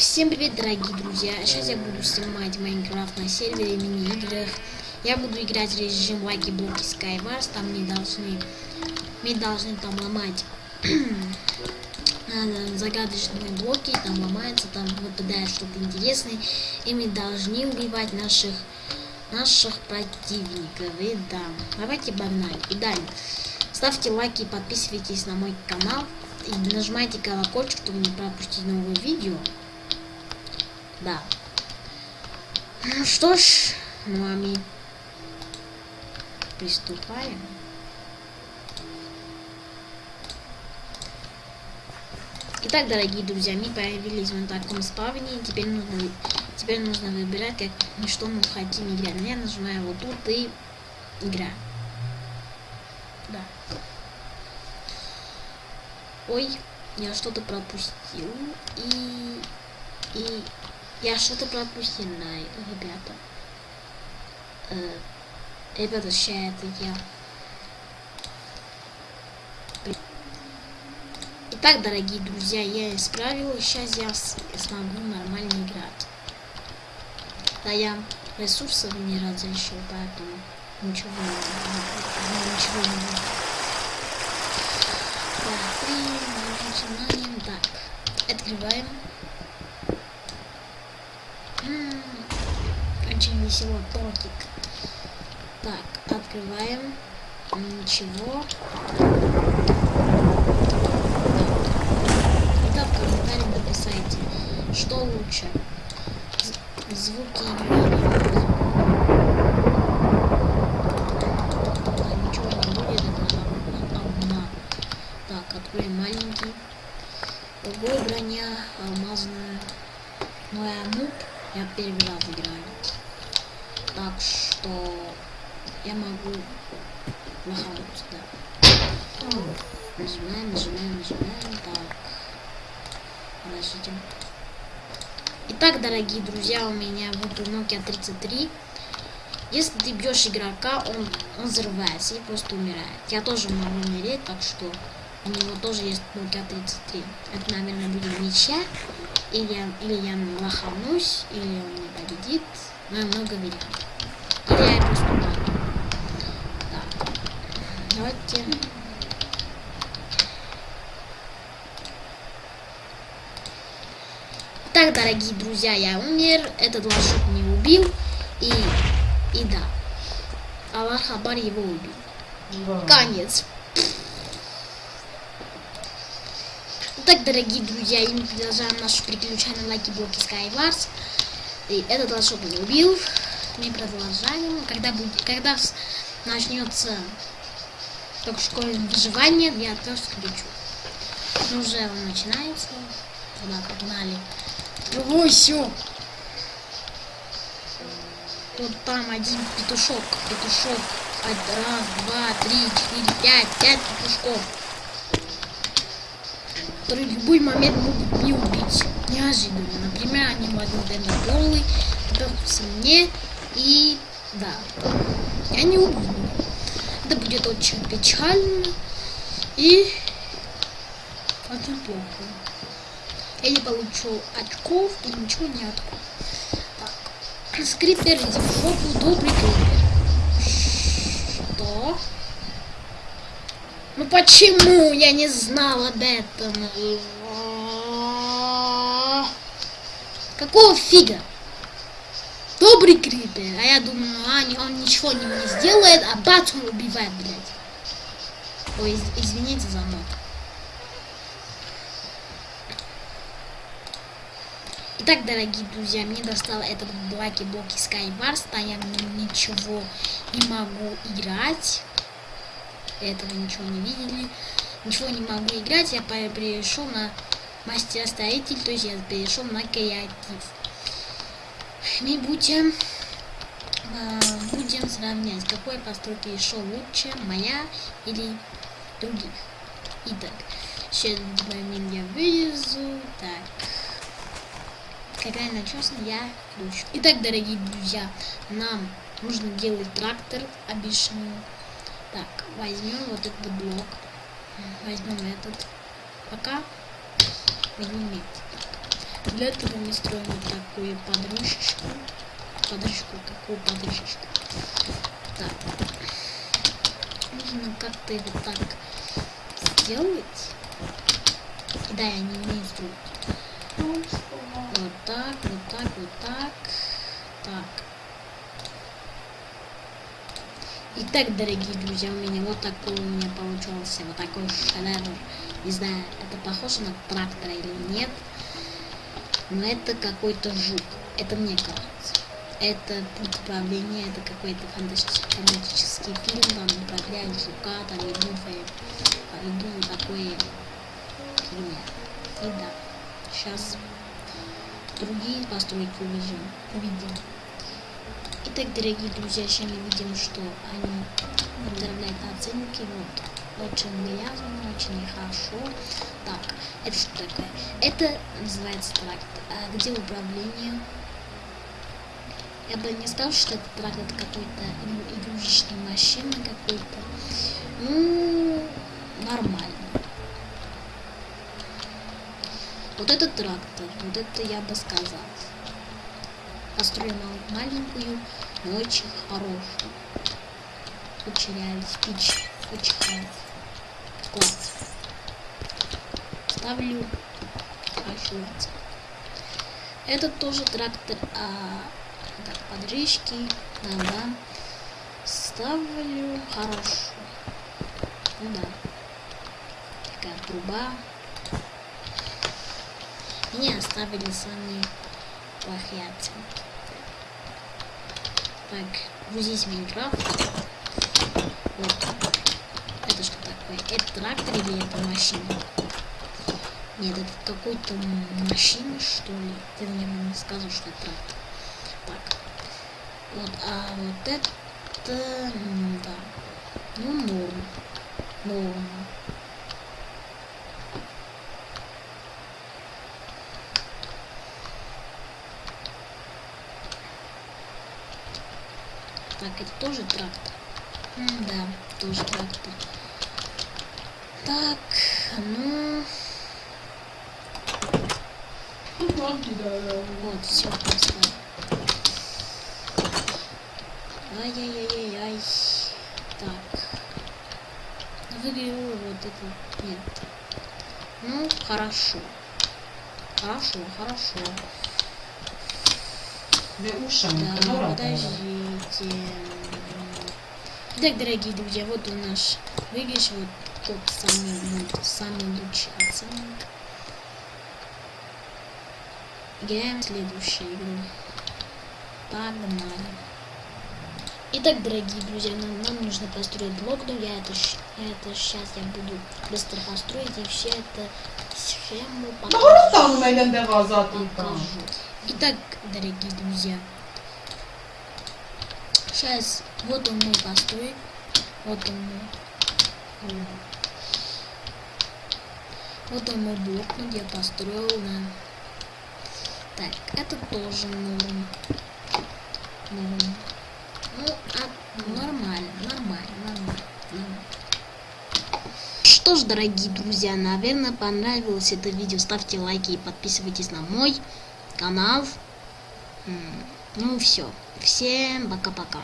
Всем привет, дорогие друзья! Сейчас я буду снимать Майнкрафт на сервере мини-играх. Я буду играть в режим лаки блоки Skywars. Там не должны, мы должны там ломать загадочные блоки, там ломается, там выпадает что-то интересное. И мы должны убивать наших наших противников. И да, давайте погнали. И далее. Ставьте лайки, подписывайтесь на мой канал. И нажимайте колокольчик, чтобы не пропустить новые видео. Да. Ну что ж, ну а мы приступаем. Итак, дорогие друзья, мы появились в таком спавне. Теперь нужно, теперь нужно выбирать, как мы что мы хотим играть. Я нажимаю вот тут и играю. Да. Ой, я что-то пропустил. И... И... Я что-то пропустил, ребята. Э, ребята, сейчас это я. Итак, дорогие друзья, я исправил. Сейчас я смогу нормально играть. Да, я ресурсов не разрешил, поэтому ничего не ничего не будет. Так, начинаем. Так, открываем. Очень веселый тортик. Так, открываем. Ничего. Это в комментариях написайте, что лучше. Звуки. Так, откроем маленький. Ого, броня алмазная. Ну я нуб, я первый раз играю. Так что я могу нахаваться, да. Нажимаем, нажимаем, нажимаем. Так. Подождите. Итак, дорогие друзья, у меня вот Nokia 33. Если ты бьешь игрока, он, он взрывается и просто умирает. Я тоже могу умереть, так что у него тоже есть Nokia 33. Это, наверное, будет ничья. Или я, или я лоханусь, или он не победит. Но много вариантов. Я просто так. Давайте. Так, дорогие друзья, я умер. Этот лошадь не убил. И, и да. Аллах Хабар его убил. Да. Конец. Так, дорогие друзья, и мы продолжаем наше приключение лайки блоки Skywars. И этот лошадь не убил. Продолжаем. Когда будет, когда начнется только школьное выживание, я тоже включу. Ну, уже он начинается. Туда погнали. Ой, все. Тут там один петушок. Петушок. Раз, два, три, четыре, пять. Пять петушков. Которые в любой момент могут не убить. Неожиданно. Например, они могут дать голый, попёрся мне и да. Я не убью. Это будет очень печально и очень плохо. Я не получу очков и ничего не открою. Так. Скрипер, иди в жопу, добрый крипер. Что? Ну почему я не знал об этом? Какого фига? Добрый крипер. А я думаю, а, он ничего не, не сделает, а бац, он убивает, блядь. Ой, из, извините за мат. Итак, дорогие друзья, мне достал этот блоки блоки Skywars, а я ничего не могу играть. Этого ничего не видели. Ничего не могу играть, я перешел на мастер-строитель, то есть я перешел на креатив. Мы будем, э, будем сравнять, какой постройка еще лучше, моя или других. Итак, сейчас момент я вырезу. Так. Какая начесна, я включу. Итак, дорогие друзья, нам нужно делать трактор обычный. Так, возьмем вот этот блок. Возьмем этот. Пока возьмем этот. Для этого мы строим вот такую подружечку. Подружку, какую подружечку? Так. Нужно как-то его так сделать. Да, я не умею строить. Вот так, вот так, вот так. Так. Итак, дорогие друзья, у меня вот такой у меня получился, вот такой шедевр. Не знаю, это похоже на трактор или нет. Но это какой-то жук. Это мне кажется. Это путь управления, это какой-то фантастический фильм, там управляют жука, там иду по иду такой фильм. И да, сейчас другие постройки увидим. увидим. Итак, дорогие друзья, сейчас мы видим, что они поздравляют оценки. Вот, очень грязно, очень нехорошо. Так, это что такое? Это называется трактор. А где управление? Я бы не сказал, что это трактор какой-то игрушечная машина какой-то. Ну, нормально. Вот этот трактор, вот это я бы сказал построил маленькую, но очень хорошую. Очень реально хороший. Класс. Ставлю оценку. Это тоже трактор, а так, подрыжки, да, Ставлю хорошую. Ну да. Такая труба. Мне оставили самые плохие оценки. Так, грузись Майнкрафт. Вот. Это трактор или это машина? Нет, это какой-то машина, что ли? Ты мне не сказал, что это трактор. Так. Вот, а вот это... Да. Ну, норм. Норм. Так, это тоже трактор. М да, тоже трактор. Так, ну... Вот, все поставил. Ай-яй-яй-яй. Так. Выиграю вот это. Нет. Ну, хорошо. Хорошо, хорошо. Да, подождите. Так, дорогие друзья, вот у нас выигрыш, вот тот самый, вот, самый лучший оценок. Играем в следующую игру. Погнали. Итак, дорогие друзья, нам, нам нужно построить блок, но я это, это сейчас я буду быстро построить и все это схему покажу. покажу. Итак, дорогие друзья, сейчас вот он мой построй, вот он мой, вот мой блок, где построил, да. Так, это тоже норм. Норм. Ну, а, нормально, нормально, нормально. Что ж, дорогие друзья, наверное, понравилось это видео. Ставьте лайки и подписывайтесь на мой канал. Ну все. Всем пока-пока.